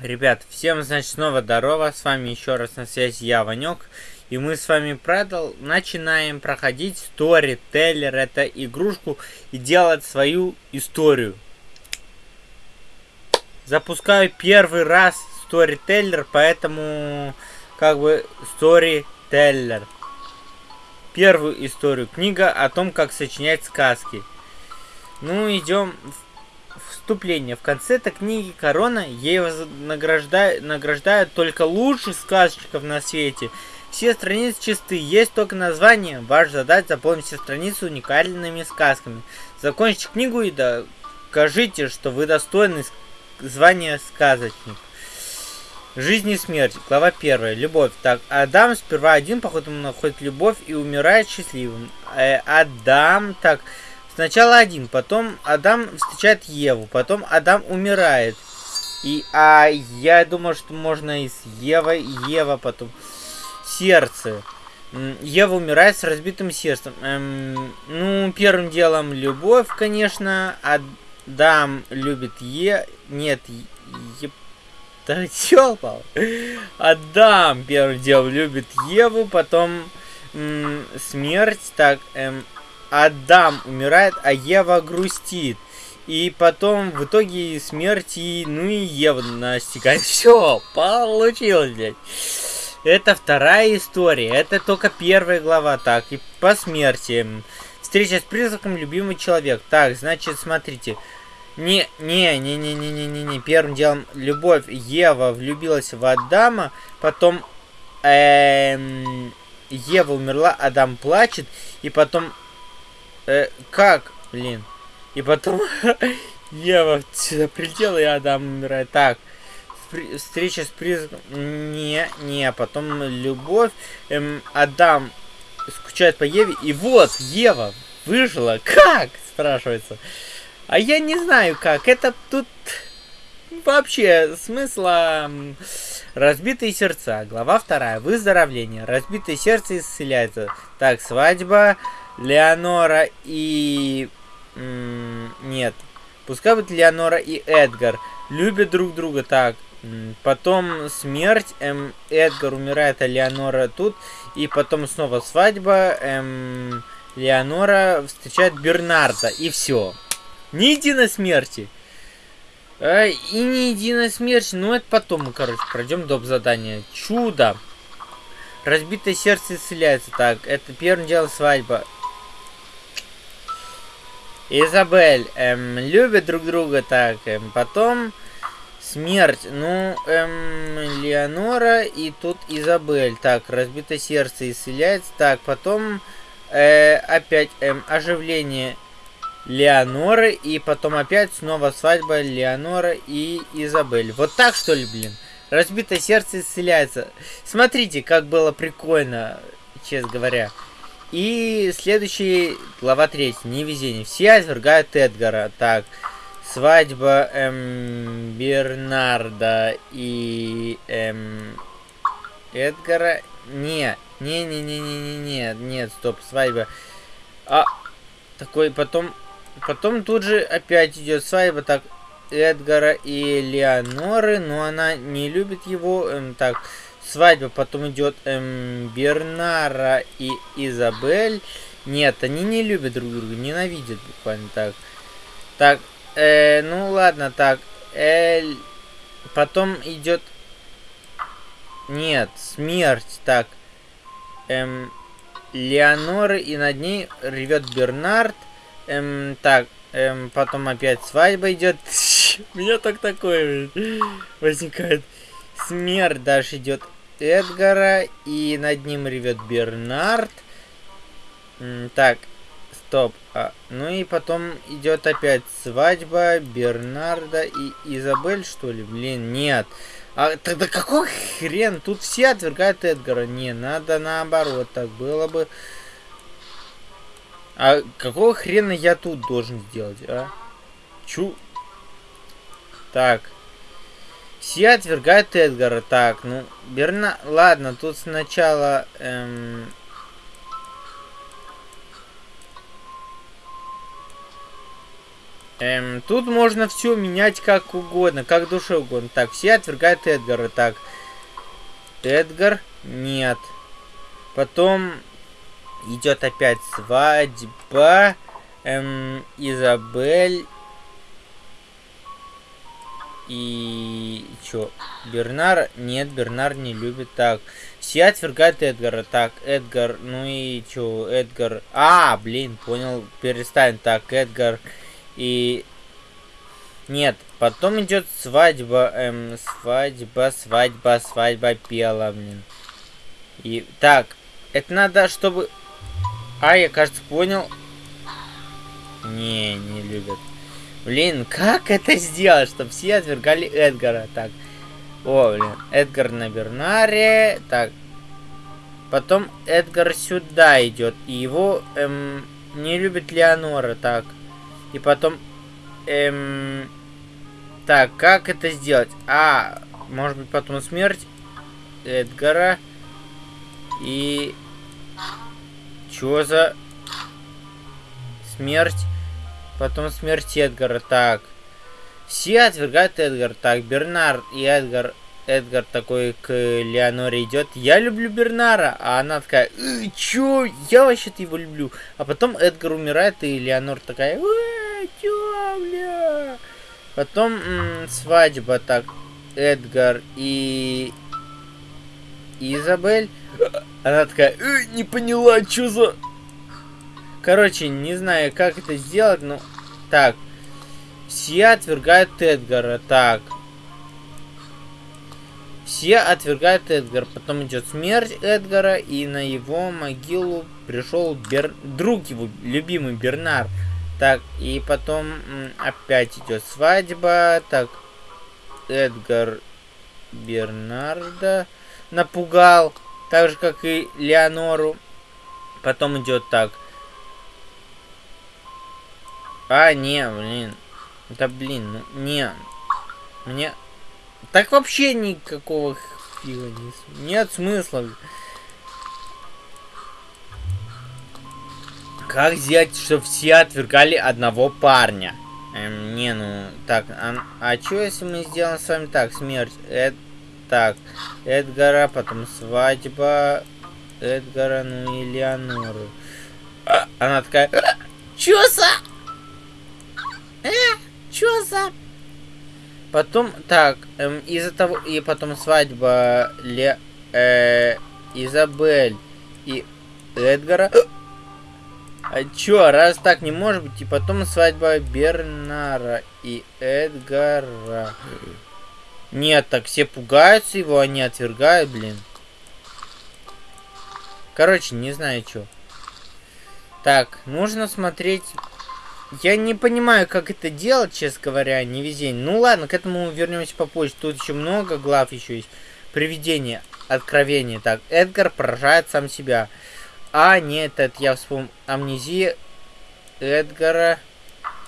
Ребят, всем, значит, снова здорово, с вами еще раз на связи я, Ванек, и мы с вами продал, начинаем проходить Storyteller, это игрушку, и делать свою историю. Запускаю первый раз Storyteller, поэтому, как бы, Storyteller. Первую историю, книга о том, как сочинять сказки. Ну, идем в Вступление. В конце этой книги Корона ей награждают, награждают только лучших сказочников на свете. Все страницы чисты, есть только название. Ваша задача заполнить все страницы уникальными сказками. Закончите книгу и докажите, что вы достойны звания сказочник. Жизнь и смерть. Глава 1. Любовь. Так, Адам сперва один, походу, находит любовь и умирает счастливым. Э, Адам, так, Сначала один, потом Адам встречает Еву, потом Адам умирает. И, а я думаю, что можно и с Евой, Ева потом. Сердце. Ева умирает с разбитым сердцем. Эм, ну, первым делом любовь, конечно. Адам любит Е... Нет, Е... Да тёлпал. Адам первым делом любит Еву, потом смерть. Так, эм, Адам умирает, а Ева грустит. И потом в итоге смерти, ну и Ева настигает. Все, получилось, блядь. Это вторая история. Это только первая глава. Так, и по смерти. Встреча с призраком любимый человек. Так, значит, смотрите. Не, не, не, не, не, не, не, не. Первым делом любовь. Ева влюбилась в Адама. Потом эм, Ева умерла, Адам плачет. И потом Э, как? Блин. И потом Ева сюда прилетела, и Адам умирает. Так. Встреча с призраком. Не, не. Потом любовь. Эм, Адам скучает по Еве. И вот, Ева выжила. Как? Спрашивается. А я не знаю как. Это тут вообще смысла... Разбитые сердца. Глава вторая. Выздоровление. Разбитое сердце исцеляется. Так, свадьба. Леонора и... Нет. Пускай будет Леонора и Эдгар. Любят друг друга так. Потом смерть. Эм, Эдгар умирает, а Леонора тут. И потом снова свадьба. Эм, Леонора встречает Бернарда. И все. Ни единой смерти. А, и ни единой смерти. Ну, это потом мы, короче, пройдем доп. задание. Чудо. Разбитое сердце исцеляется. Так, это первым делом свадьба. Изабель эм, любят друг друга так. Эм, потом смерть. Ну, эм, Леонора и тут Изабель. Так, разбито сердце исцеляется. Так, потом э, опять эм, оживление Леоноры. И потом опять снова свадьба Леонора и Изабель. Вот так что ли, блин? Разбитое сердце исцеляется. Смотрите, как было прикольно, честно говоря. И следующий, глава 3, невезение. Все отвергают Эдгара. Так, свадьба эм, Бернарда и эм, Эдгара. Не, не, не, не, не, не, не, нет, стоп, свадьба. А, такой, потом, потом тут же опять идет свадьба, так, Эдгара и Леоноры, но она не любит его, эм, так, свадьба, потом идет эм, Бернара и Изабель. Нет, они не любят друг друга, ненавидят буквально так. Так, э, ну ладно, так. Эль... Потом идет... Нет, смерть. Так. Эм, Леонора и над ней ревет Бернард. Эм, так, эм, потом опять свадьба идет. У меня так такое возникает. Смерть даже идет Эдгара, и над ним ревет Бернард. Так, стоп. А, ну и потом идет опять свадьба Бернарда и Изабель, что ли? Блин, нет. А тогда какой хрен? Тут все отвергают Эдгара. Не, надо наоборот. Так было бы... А какого хрена я тут должен сделать, а? Чу... Так. Все отвергают Эдгара. Так, ну, Берна... Ладно, тут сначала... Эм... Эм, тут можно все менять как угодно, как душе угодно. Так, все отвергают Эдгара. Так, Эдгар нет. Потом идет опять свадьба. Эм, Изабель. И чё? Бернар? Нет, Бернар не любит. Так, все отвергают Эдгара. Так, Эдгар, ну и чё, Эдгар... А, блин, понял, перестань. Так, Эдгар и... Нет, потом идет свадьба, эм, свадьба, свадьба, свадьба пела, блин. И так, это надо, чтобы... А, я, кажется, понял. Не, не любят. Блин, как это сделать, чтобы все отвергали Эдгара? Так, о, блин, Эдгар на Бернаре. Так, потом Эдгар сюда идет. И его эм, не любит Леонора. Так, и потом... Эм... Так, как это сделать? А, может быть потом смерть Эдгара. И... Чё за... Смерть? Потом смерть Эдгара. Так. Все отвергают Эдгар. Так, Бернард и Эдгар Эдгар такой к Леоноре идет. Я люблю Бернара. А она такая, э, чё? Я вообще-то его люблю. А потом Эдгар умирает, и Леонор такая, э, чё, бля? Потом м свадьба так. Эдгар и Изабель. Она такая, э, не поняла, что за... Короче, не знаю, как это сделать, но... Так. Все отвергают Эдгара. Так. Все отвергают Эдгар. Потом идет смерть Эдгара, и на его могилу пришел Бер... друг его, любимый Бернар. Так, и потом опять идет свадьба. Так, Эдгар Бернарда напугал. Так же, как и Леонору. Потом идет так. А, не, блин. Да блин, ну не. Мне так вообще никакого фига не... Нет смысла. Как сделать, чтобы все отвергали одного парня? Эм, не, ну, так, а, а что если мы сделаем с вами так, смерть, Эд, так, Эдгара, потом свадьба, Эдгара, ну и Леонору. А, она такая, чё за? Э, чё за? Потом, так, эм, из-за того, и потом свадьба Ле, э, Изабель и Эдгара. А чё, раз так не может быть, и потом свадьба Бернара и Эдгара. Нет, так все пугаются его, они отвергают, блин. Короче, не знаю, что. Так, нужно смотреть я не понимаю, как это делать, честно говоря, не везение. Ну ладно, к этому вернемся попозже. Тут еще много глав еще есть. Привидение, откровение. Так, Эдгар поражает сам себя. А, нет, это я вспомнил. Амнезия Эдгара.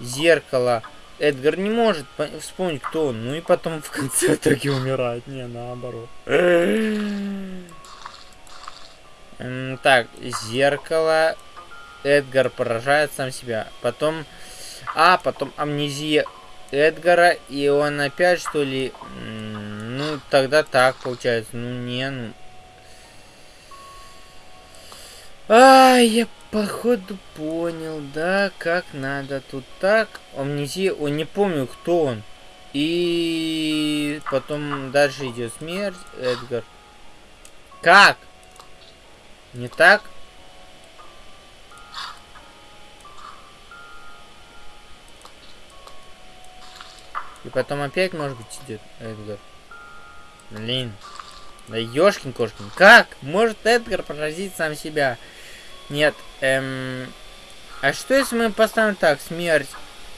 Зеркало. Эдгар не может вспомнить, кто он. Ну и потом в конце итоге умирает. Не, наоборот. Так, зеркало. Эдгар поражает сам себя. Потом... А, потом амнезия Эдгара. И он опять, что ли... Ну, тогда так получается. Ну, не, ну... А, я походу понял, да, как надо тут так. Амнезия, он не помню, кто он. И потом дальше идет смерть, Эдгар. Как? Не так? И потом опять, может быть, идет Эдгар. Блин. Да ёшкин кошкин. Как? Может Эдгар поразить сам себя? Нет. Эм... А что если мы поставим так? Смерть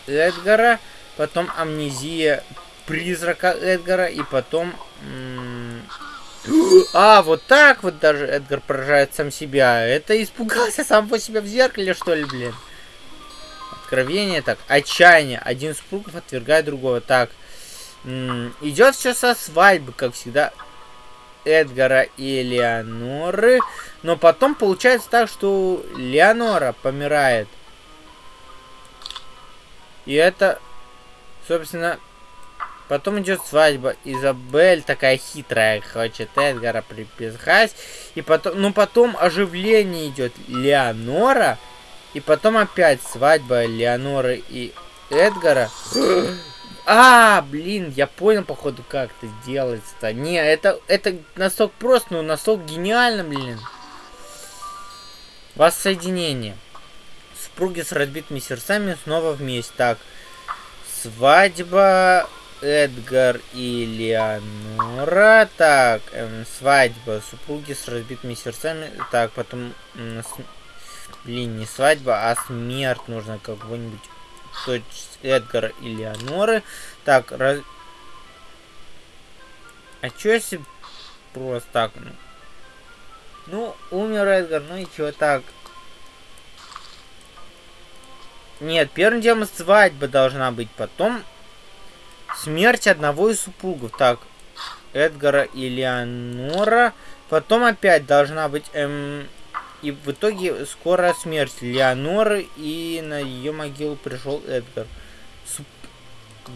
Эдгара, потом амнезия призрака Эдгара, и потом... А, вот так вот даже Эдгар поражает сам себя. Это испугался сам по себе в зеркале, что ли, блин? Откровение, так, отчаяние. Один из супругов отвергает другого. Так, идет все со свадьбы, как всегда, Эдгара и Леоноры. Но потом получается так, что Леонора помирает. И это, собственно, потом идет свадьба. Изабель такая хитрая, хочет Эдгара приписать. И потом, ну потом оживление идет Леонора. И потом опять свадьба Леоноры и Эдгара. А, блин, я понял, походу, как это делается-то. Не, это, это настолько просто, но настолько гениально, блин. Воссоединение. Супруги с разбитыми сердцами снова вместе. Так, свадьба Эдгар и Леонора. Так, эм, свадьба. Супруги с разбитыми сердцами. Так, потом... Эм, с... Блин, не свадьба, а смерть нужно кого-нибудь то есть Эдгар и Леоноры. Так, раз... А чё если просто так? Ну, ну умер Эдгар, ну и чё так? Нет, первым делом свадьба должна быть, потом смерть одного из супругов. Так, Эдгара и Леонора. Потом опять должна быть эм, и в итоге скоро смерть Леоноры, и на ее могилу пришел Эдгар. Суп...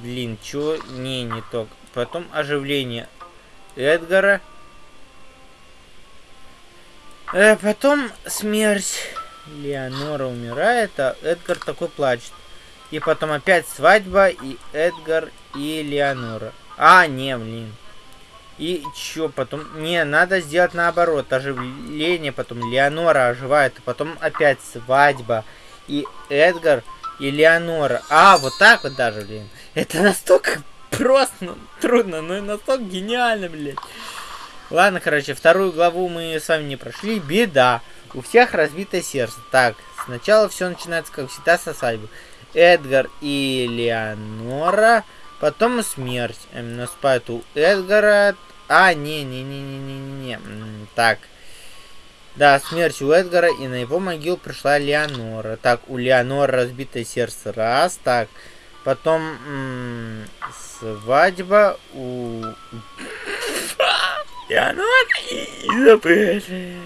Блин, чё? Не, не то. Потом оживление Эдгара. Э, потом смерть. Леонора умирает, а Эдгар такой плачет. И потом опять свадьба, и Эдгар, и Леонора. А, не, блин. И чё потом? Не, надо сделать наоборот. Оживление, потом Леонора оживает, а потом опять свадьба. И Эдгар, и Леонора. А, вот так вот даже, блин. Это настолько просто, ну, трудно, но настолько гениально, блин. Ладно, короче, вторую главу мы с вами не прошли. Беда. У всех разбитое сердце. Так, сначала все начинается, как всегда, со свадьбы. Эдгар и Леонора Потом смерть. Эм, наступает у Эдгара. А, не-не-не-не-не-не. Так. Да, смерть у Эдгара, и на его могилу пришла Леонора. Так, у Леонора разбитое сердце. Раз, так. Потом свадьба у... Леонора и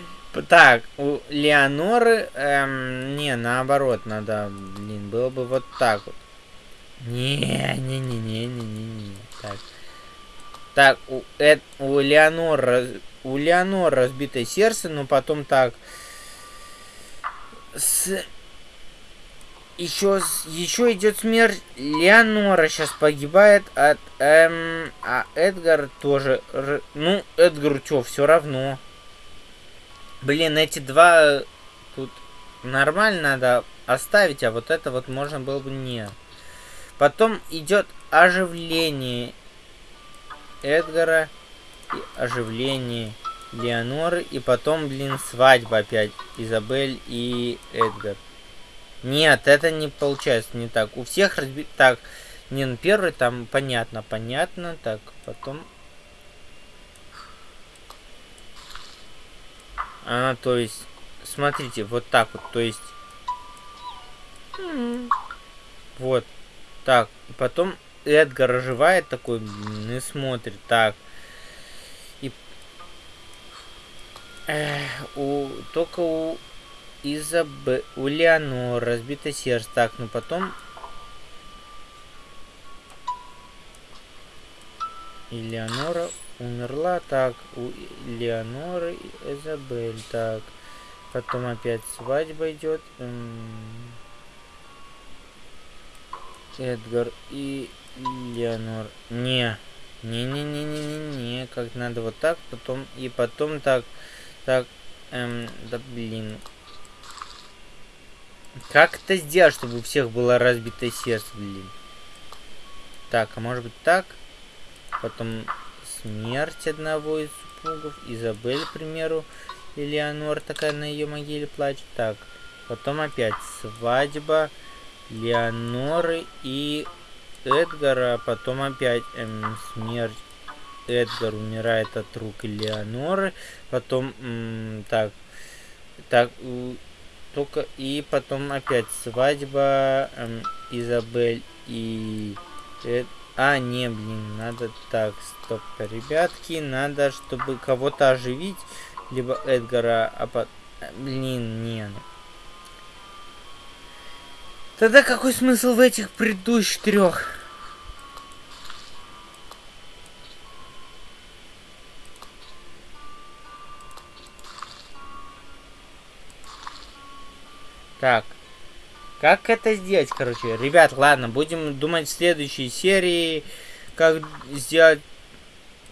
Так, у Леоноры... Эм, не, наоборот, надо... Блин, было бы вот так вот. Не-не-не-не-не-не. Так. Так, у, Эд, у Леонор, у Леонор разбитое сердце, но потом так. С... Еще, еще идет смерть. Леонора сейчас погибает от... Эм, а Эдгар тоже... Ну, Эдгару что, все равно. Блин, эти два тут нормально надо оставить, а вот это вот можно было бы не. Потом идет оживление Эдгара и оживление Леоноры. И потом, блин, свадьба опять. Изабель и Эдгар. Нет, это не получается не так. У всех разбит... Так, не, ну первый там понятно, понятно. Так, потом... А, то есть, смотрите, вот так вот, то есть... Вот. Так, и потом Эдгар оживает такой и смотрит. Так. И... Эх, у... Только у Изабе... У Леонор разбито сердце. Так, ну потом... И Леонора умерла. Так, у Леоноры Изабель. Так. Потом опять свадьба идет. Эдгар и Леонор. Не. Не-не-не-не-не-не. Как надо вот так, потом и потом так. Так. Эм, да блин. Как это сделать, чтобы у всех было разбитое сердце, блин? Так, а может быть так? Потом смерть одного из супругов. Изабель, к примеру. Элеонор такая на ее могиле плачет. Так, потом опять свадьба. Леоноры и Эдгара, а потом опять эм, смерть. Эдгар умирает от рук Леоноры, потом эм, так, так, только и потом опять свадьба эм, Изабель и Эд... А, не, блин, надо так, стоп, ребятки, надо, чтобы кого-то оживить, либо Эдгара, а по... Блин, не, ну. Тогда какой смысл в этих предыдущих трех? Так. Как это сделать, короче? Ребят, ладно, будем думать в следующей серии, как сделать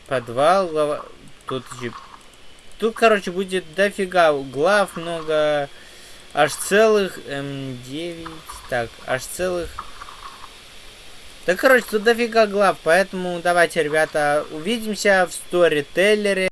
подвал. Тут же... Тут, короче, будет дофига глав, много... Аж целых М9... Так, аж целых... Да, короче, тут дофига глав, поэтому давайте, ребята, увидимся в сторителлере.